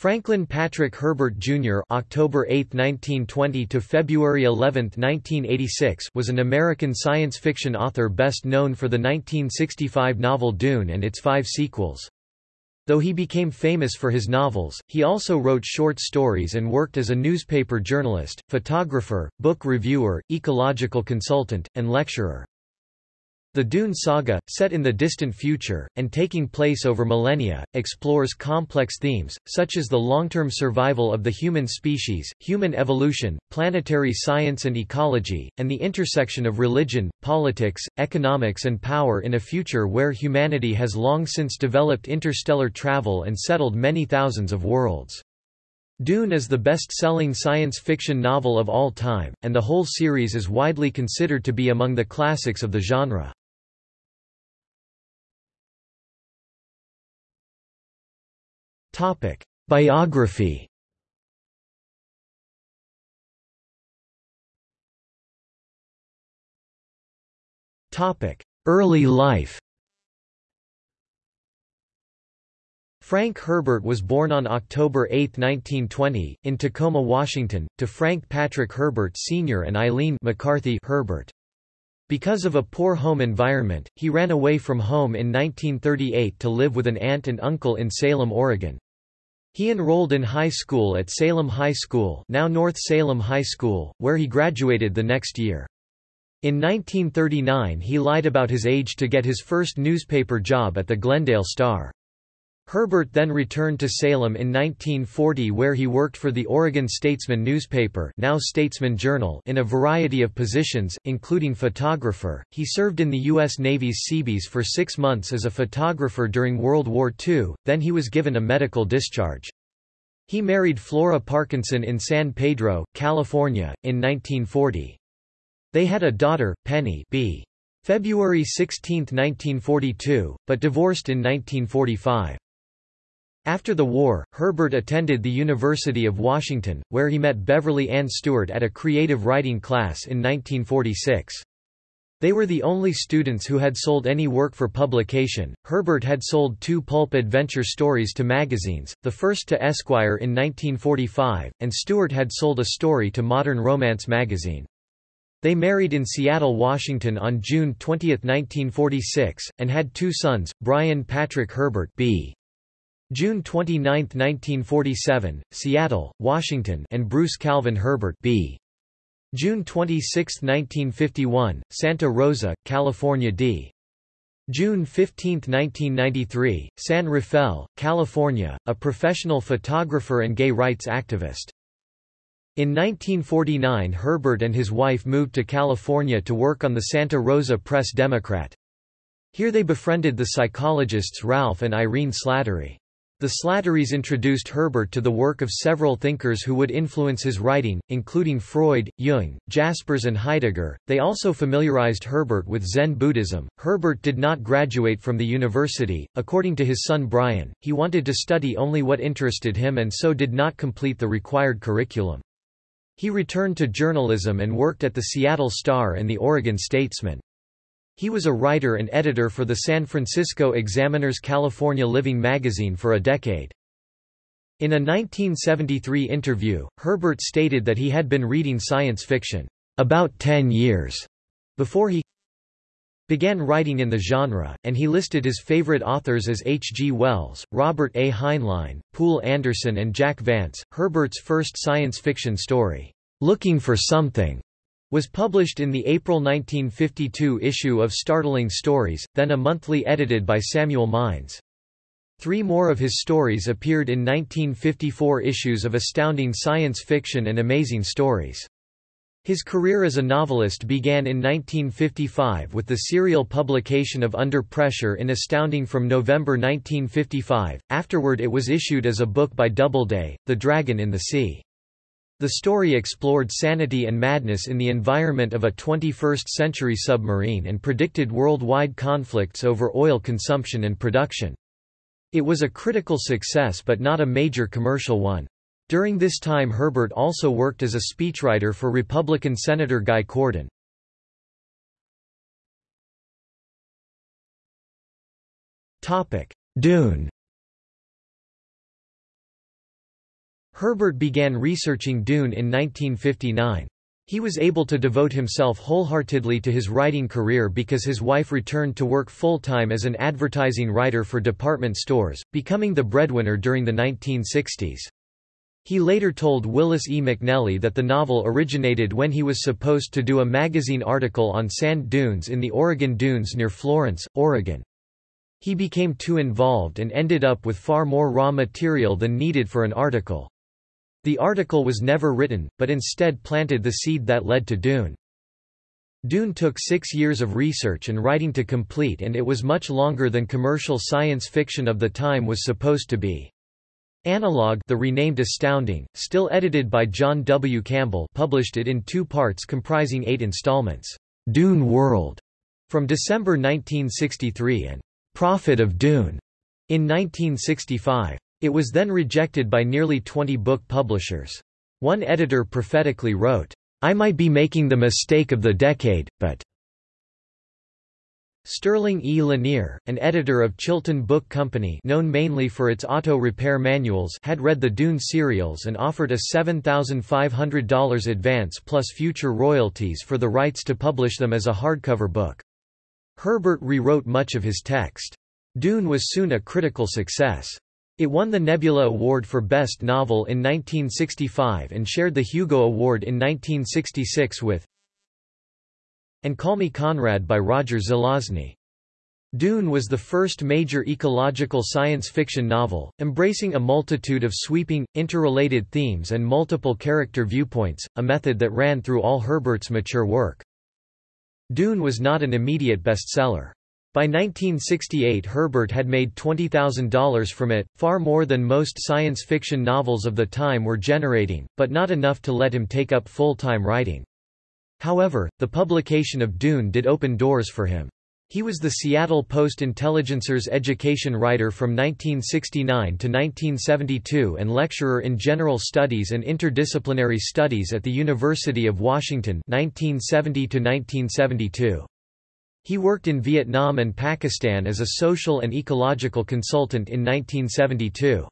Franklin Patrick Herbert Jr. (October 8, 1920 to February 11, 1986) was an American science fiction author best known for the 1965 novel Dune and its five sequels. Though he became famous for his novels, he also wrote short stories and worked as a newspaper journalist, photographer, book reviewer, ecological consultant, and lecturer. The Dune saga, set in the distant future, and taking place over millennia, explores complex themes, such as the long-term survival of the human species, human evolution, planetary science and ecology, and the intersection of religion, politics, economics and power in a future where humanity has long since developed interstellar travel and settled many thousands of worlds. Dune is the best-selling science fiction novel of all time, and the whole series is widely considered to be among the classics of the genre. Biography. Early life. Frank Herbert was born on October 8, 1920, in Tacoma, Washington, to Frank Patrick Herbert Sr. and Eileen McCarthy Herbert. Because of a poor home environment, he ran away from home in 1938 to live with an aunt and uncle in Salem, Oregon. He enrolled in high school at Salem High School now North Salem High School, where he graduated the next year. In 1939 he lied about his age to get his first newspaper job at the Glendale Star. Herbert then returned to Salem in 1940 where he worked for the Oregon Statesman newspaper now Statesman Journal in a variety of positions, including photographer. He served in the U.S. Navy's Seabees for six months as a photographer during World War II, then he was given a medical discharge. He married Flora Parkinson in San Pedro, California, in 1940. They had a daughter, Penny b. February 16, 1942, but divorced in 1945. After the war, Herbert attended the University of Washington, where he met Beverly Ann Stewart at a creative writing class in 1946. They were the only students who had sold any work for publication. Herbert had sold two pulp adventure stories to magazines, the first to Esquire in 1945, and Stewart had sold a story to Modern Romance magazine. They married in Seattle, Washington on June 20, 1946, and had two sons, Brian Patrick Herbert B. June 29, 1947, Seattle, Washington and Bruce Calvin Herbert B. June 26, 1951, Santa Rosa, California d. June 15, 1993, San Rafael, California, a professional photographer and gay rights activist. In 1949 Herbert and his wife moved to California to work on the Santa Rosa Press Democrat. Here they befriended the psychologists Ralph and Irene Slattery. The Slatterys introduced Herbert to the work of several thinkers who would influence his writing, including Freud, Jung, Jaspers, and Heidegger. They also familiarized Herbert with Zen Buddhism. Herbert did not graduate from the university. According to his son Brian, he wanted to study only what interested him and so did not complete the required curriculum. He returned to journalism and worked at the Seattle Star and the Oregon Statesman. He was a writer and editor for the San Francisco Examiner's California Living magazine for a decade. In a 1973 interview, Herbert stated that he had been reading science fiction about 10 years before he began writing in the genre, and he listed his favorite authors as H. G. Wells, Robert A. Heinlein, Poul Anderson and Jack Vance. Herbert's first science fiction story, Looking for Something, was published in the April 1952 issue of Startling Stories, then a monthly edited by Samuel Mines. Three more of his stories appeared in 1954 issues of Astounding Science Fiction and Amazing Stories. His career as a novelist began in 1955 with the serial publication of Under Pressure in Astounding from November 1955, afterward it was issued as a book by Doubleday, The Dragon in the Sea. The story explored sanity and madness in the environment of a 21st-century submarine and predicted worldwide conflicts over oil consumption and production. It was a critical success but not a major commercial one. During this time Herbert also worked as a speechwriter for Republican Senator Guy Cordon. Dune Herbert began researching Dune in 1959. He was able to devote himself wholeheartedly to his writing career because his wife returned to work full-time as an advertising writer for department stores, becoming the breadwinner during the 1960s. He later told Willis E. McNelly that the novel originated when he was supposed to do a magazine article on sand dunes in the Oregon Dunes near Florence, Oregon. He became too involved and ended up with far more raw material than needed for an article. The article was never written, but instead planted the seed that led to Dune. Dune took six years of research and writing to complete and it was much longer than commercial science fiction of the time was supposed to be. Analog the renamed Astounding, still edited by John W. Campbell published it in two parts comprising eight installments, Dune World, from December 1963 and Prophet of Dune, in 1965. It was then rejected by nearly 20 book publishers. One editor prophetically wrote, I might be making the mistake of the decade, but Sterling E. Lanier, an editor of Chilton Book Company known mainly for its auto repair manuals had read the Dune serials and offered a $7,500 advance plus future royalties for the rights to publish them as a hardcover book. Herbert rewrote much of his text. Dune was soon a critical success. It won the Nebula Award for Best Novel in 1965 and shared the Hugo Award in 1966 with And Call Me Conrad by Roger Zelazny. Dune was the first major ecological science fiction novel, embracing a multitude of sweeping, interrelated themes and multiple character viewpoints, a method that ran through all Herbert's mature work. Dune was not an immediate bestseller. By 1968 Herbert had made $20,000 from it, far more than most science fiction novels of the time were generating, but not enough to let him take up full-time writing. However, the publication of Dune did open doors for him. He was the Seattle Post-Intelligencer's education writer from 1969 to 1972 and lecturer in general studies and interdisciplinary studies at the University of Washington 1970 to 1972. He worked in Vietnam and Pakistan as a social and ecological consultant in 1972.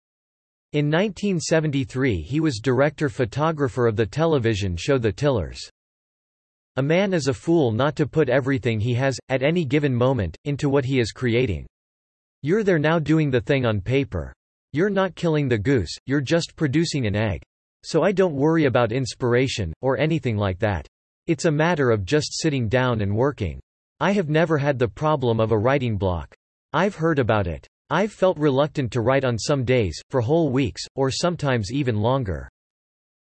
In 1973 he was director photographer of the television show The Tillers. A man is a fool not to put everything he has, at any given moment, into what he is creating. You're there now doing the thing on paper. You're not killing the goose, you're just producing an egg. So I don't worry about inspiration, or anything like that. It's a matter of just sitting down and working. I have never had the problem of a writing block. I've heard about it. I've felt reluctant to write on some days, for whole weeks, or sometimes even longer.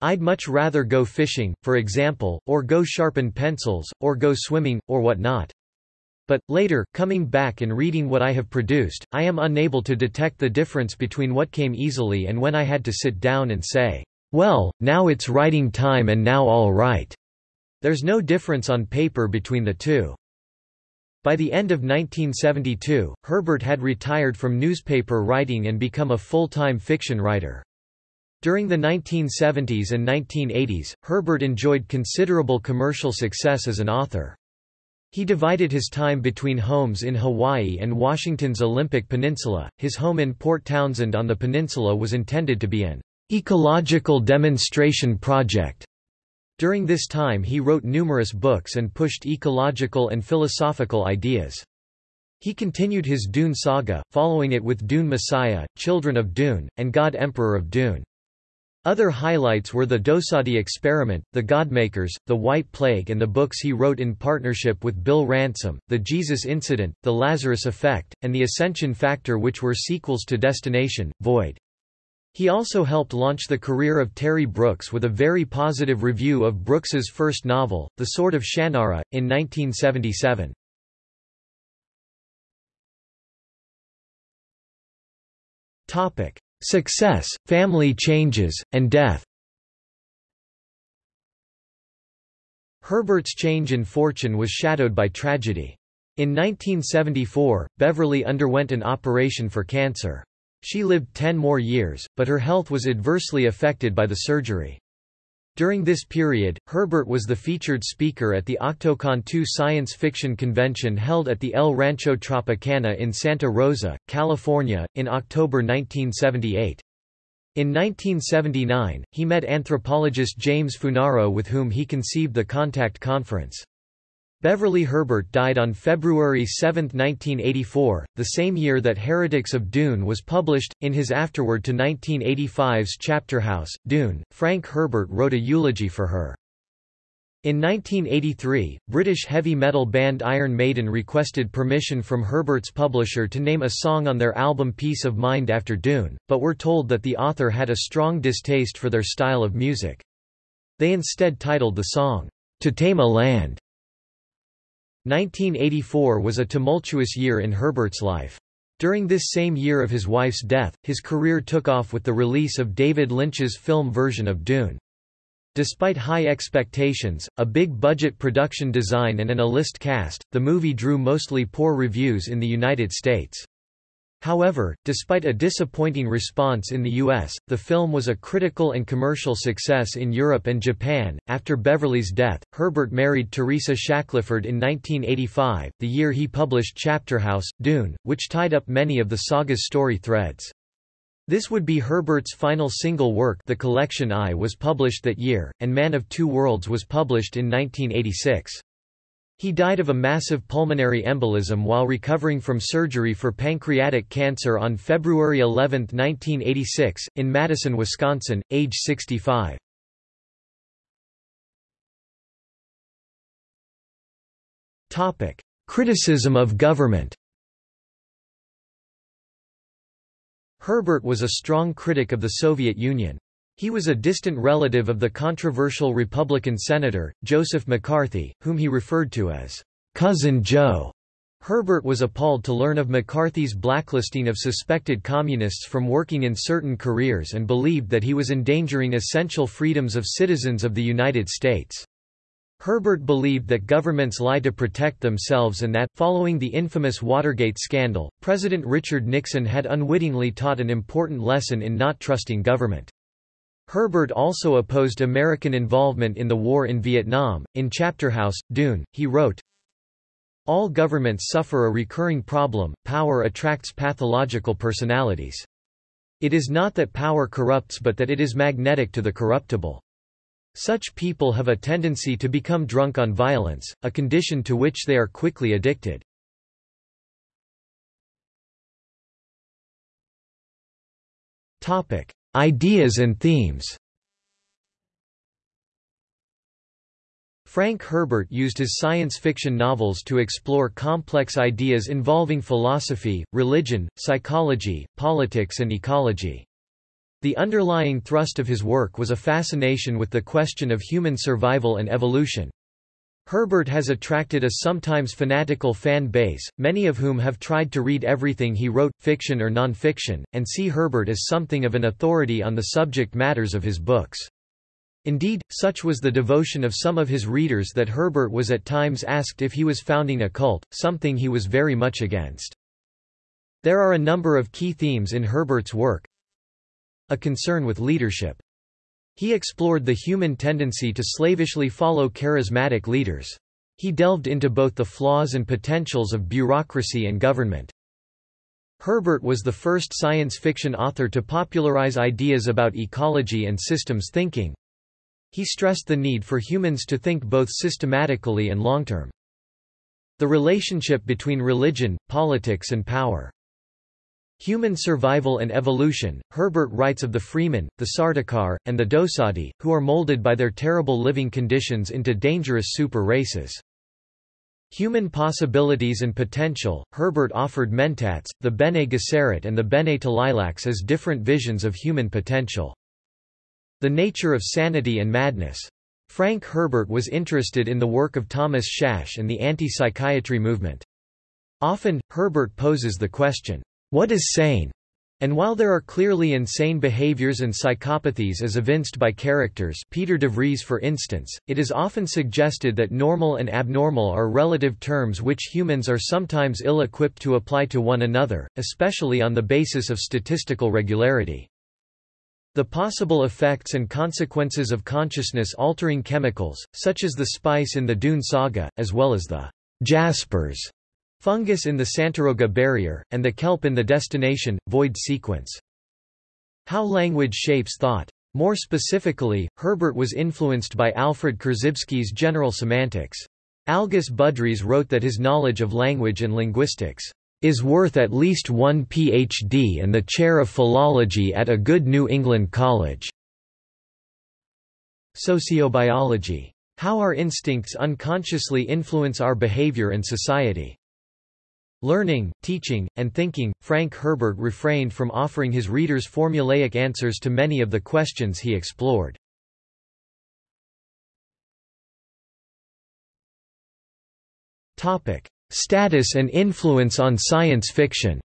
I'd much rather go fishing, for example, or go sharpen pencils, or go swimming, or whatnot. But, later, coming back and reading what I have produced, I am unable to detect the difference between what came easily and when I had to sit down and say, well, now it's writing time and now all right. There's no difference on paper between the two. By the end of 1972, Herbert had retired from newspaper writing and become a full-time fiction writer. During the 1970s and 1980s, Herbert enjoyed considerable commercial success as an author. He divided his time between homes in Hawaii and Washington's Olympic Peninsula. His home in Port Townsend on the peninsula was intended to be an ecological demonstration project during this time he wrote numerous books and pushed ecological and philosophical ideas. He continued his Dune saga, following it with Dune Messiah, Children of Dune, and God Emperor of Dune. Other highlights were the Dosadi Experiment, The Godmakers, The White Plague and the books he wrote in partnership with Bill Ransom, The Jesus Incident, The Lazarus Effect, and The Ascension Factor which were sequels to Destination, Void. He also helped launch the career of Terry Brooks with a very positive review of Brooks's first novel, The Sword of Shannara, in 1977. Topic: Success, family changes, and death. Herbert's change in fortune was shadowed by tragedy. In 1974, Beverly underwent an operation for cancer. She lived ten more years, but her health was adversely affected by the surgery. During this period, Herbert was the featured speaker at the Octocon II science fiction convention held at the El Rancho Tropicana in Santa Rosa, California, in October 1978. In 1979, he met anthropologist James Funaro with whom he conceived the Contact Conference. Beverly Herbert died on February 7, 1984, the same year that Heretics of Dune was published. In his afterword to 1985's Chapterhouse, Dune, Frank Herbert wrote a eulogy for her. In 1983, British heavy metal band Iron Maiden requested permission from Herbert's publisher to name a song on their album Piece of Mind after Dune, but were told that the author had a strong distaste for their style of music. They instead titled the song, To Tame a Land. 1984 was a tumultuous year in Herbert's life. During this same year of his wife's death, his career took off with the release of David Lynch's film version of Dune. Despite high expectations, a big-budget production design and an A-list cast, the movie drew mostly poor reviews in the United States. However, despite a disappointing response in the US, the film was a critical and commercial success in Europe and Japan. After Beverly's death, Herbert married Teresa Shackelford in 1985, the year he published Chapterhouse, Dune, which tied up many of the saga's story threads. This would be Herbert's final single work The Collection I was published that year, and Man of Two Worlds was published in 1986. He died of a massive pulmonary embolism while recovering from surgery for pancreatic cancer on February 11, 1986, in Madison, Wisconsin, age 65. Topic: Criticism of government Herbert was a strong critic of the Soviet Union. He was a distant relative of the controversial Republican senator, Joseph McCarthy, whom he referred to as Cousin Joe. Herbert was appalled to learn of McCarthy's blacklisting of suspected communists from working in certain careers and believed that he was endangering essential freedoms of citizens of the United States. Herbert believed that governments lie to protect themselves and that, following the infamous Watergate scandal, President Richard Nixon had unwittingly taught an important lesson in not trusting government. Herbert also opposed American involvement in the war in Vietnam. In Chapterhouse, Dune, he wrote, All governments suffer a recurring problem, power attracts pathological personalities. It is not that power corrupts but that it is magnetic to the corruptible. Such people have a tendency to become drunk on violence, a condition to which they are quickly addicted. Ideas and themes Frank Herbert used his science fiction novels to explore complex ideas involving philosophy, religion, psychology, politics and ecology. The underlying thrust of his work was a fascination with the question of human survival and evolution. Herbert has attracted a sometimes fanatical fan base, many of whom have tried to read everything he wrote, fiction or non-fiction, and see Herbert as something of an authority on the subject matters of his books. Indeed, such was the devotion of some of his readers that Herbert was at times asked if he was founding a cult, something he was very much against. There are a number of key themes in Herbert's work, a concern with leadership. He explored the human tendency to slavishly follow charismatic leaders. He delved into both the flaws and potentials of bureaucracy and government. Herbert was the first science fiction author to popularize ideas about ecology and systems thinking. He stressed the need for humans to think both systematically and long-term. The relationship between religion, politics and power. Human Survival and Evolution, Herbert writes of the Fremen, the Sardaukar, and the Dosadi, who are molded by their terrible living conditions into dangerous super races. Human Possibilities and Potential, Herbert offered Mentats, the Bene Gesserit and the Bene Tleilax as different visions of human potential. The Nature of Sanity and Madness. Frank Herbert was interested in the work of Thomas Szasz and the anti-psychiatry movement. Often, Herbert poses the question, what is sane? And while there are clearly insane behaviors and psychopathies as evinced by characters Piter de Vries for instance, it is often suggested that normal and abnormal are relative terms which humans are sometimes ill-equipped to apply to one another, especially on the basis of statistical regularity. The possible effects and consequences of consciousness-altering chemicals, such as the spice in the Dune saga, as well as the jaspers fungus in the Santaroga barrier, and the kelp in the destination, void sequence. How Language Shapes Thought. More specifically, Herbert was influenced by Alfred Korzybski's general semantics. Algis Budrys wrote that his knowledge of language and linguistics is worth at least one Ph.D. and the chair of philology at a good New England college. Sociobiology. How our instincts unconsciously influence our behavior and society. Learning, teaching, and thinking, Frank Herbert refrained from offering his readers formulaic answers to many of the questions he explored. Topic: Status and influence on science fiction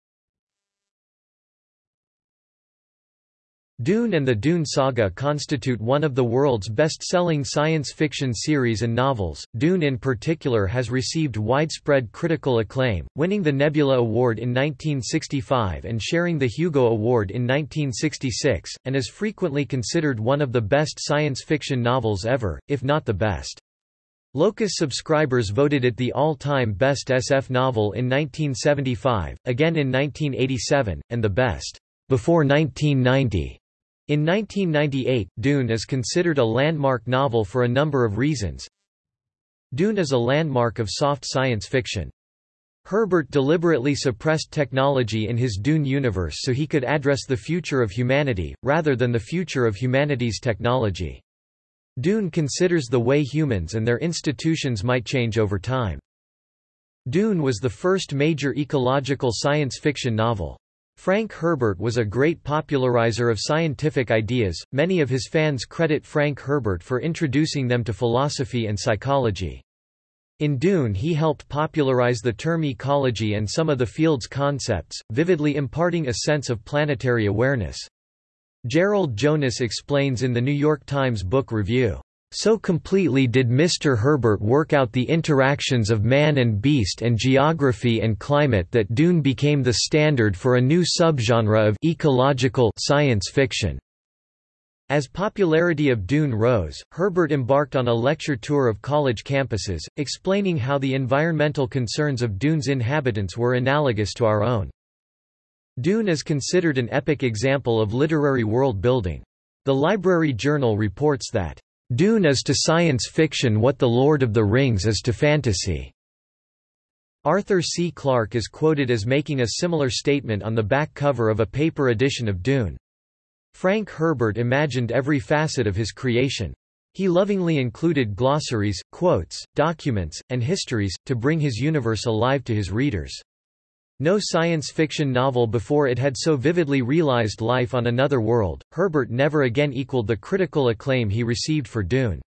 Dune and the Dune Saga constitute one of the world's best-selling science fiction series and novels. Dune in particular has received widespread critical acclaim, winning the Nebula Award in 1965 and sharing the Hugo Award in 1966, and is frequently considered one of the best science fiction novels ever, if not the best. Locus subscribers voted it the all-time best SF novel in 1975, again in 1987, and the best before 1990. In 1998, Dune is considered a landmark novel for a number of reasons. Dune is a landmark of soft science fiction. Herbert deliberately suppressed technology in his Dune universe so he could address the future of humanity, rather than the future of humanity's technology. Dune considers the way humans and their institutions might change over time. Dune was the first major ecological science fiction novel. Frank Herbert was a great popularizer of scientific ideas, many of his fans credit Frank Herbert for introducing them to philosophy and psychology. In Dune he helped popularize the term ecology and some of the field's concepts, vividly imparting a sense of planetary awareness. Gerald Jonas explains in the New York Times Book Review, so completely did Mr. Herbert work out the interactions of man and beast and geography and climate that Dune became the standard for a new subgenre of ecological science fiction. As popularity of Dune rose, Herbert embarked on a lecture tour of college campuses, explaining how the environmental concerns of Dune's inhabitants were analogous to our own. Dune is considered an epic example of literary world building. The Library Journal reports that Dune is to science fiction what The Lord of the Rings is to fantasy. Arthur C. Clarke is quoted as making a similar statement on the back cover of a paper edition of Dune. Frank Herbert imagined every facet of his creation. He lovingly included glossaries, quotes, documents, and histories, to bring his universe alive to his readers. No science fiction novel before it had so vividly realized life on another world. Herbert never again equaled the critical acclaim he received for Dune.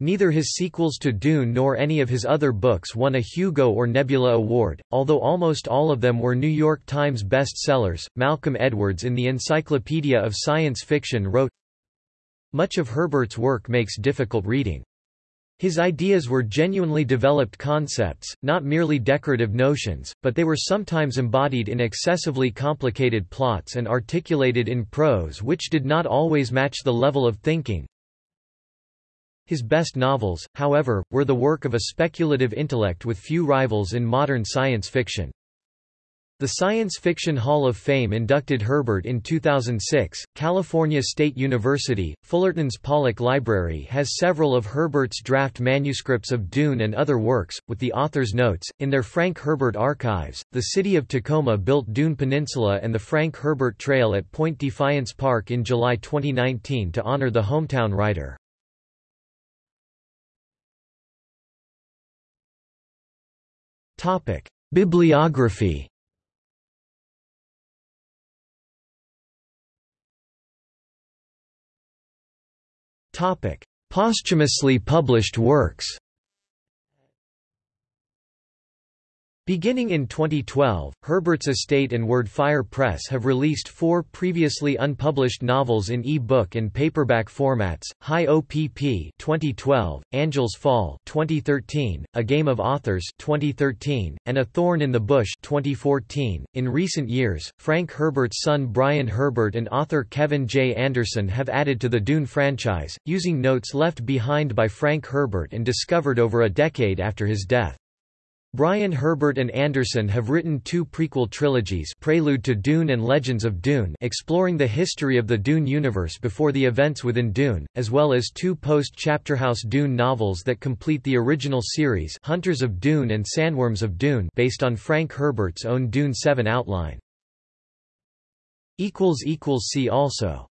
Neither his sequels to Dune nor any of his other books won a Hugo or Nebula Award, although almost all of them were New York Times bestsellers. Malcolm Edwards in the Encyclopedia of Science Fiction wrote Much of Herbert's work makes difficult reading. His ideas were genuinely developed concepts, not merely decorative notions, but they were sometimes embodied in excessively complicated plots and articulated in prose which did not always match the level of thinking. His best novels, however, were the work of a speculative intellect with few rivals in modern science fiction. The Science Fiction Hall of Fame inducted Herbert in 2006. California State University, Fullerton's Pollock Library has several of Herbert's draft manuscripts of Dune and other works, with the author's notes. In their Frank Herbert archives, the city of Tacoma built Dune Peninsula and the Frank Herbert Trail at Point Defiance Park in July 2019 to honor the hometown writer. Bibliography Posthumously published works Beginning in 2012, Herbert's Estate and WordFire Press have released four previously unpublished novels in e-book and paperback formats: High OPP (2012), Angels Fall (2013), A Game of Authors (2013), and A Thorn in the Bush (2014). In recent years, Frank Herbert's son Brian Herbert and author Kevin J. Anderson have added to the Dune franchise, using notes left behind by Frank Herbert and discovered over a decade after his death. Brian Herbert and Anderson have written two prequel trilogies Prelude to Dune and Legends of Dune exploring the history of the Dune universe before the events within Dune, as well as two post-Chapterhouse Dune novels that complete the original series Hunters of Dune and Sandworms of Dune based on Frank Herbert's own Dune 7 outline. See also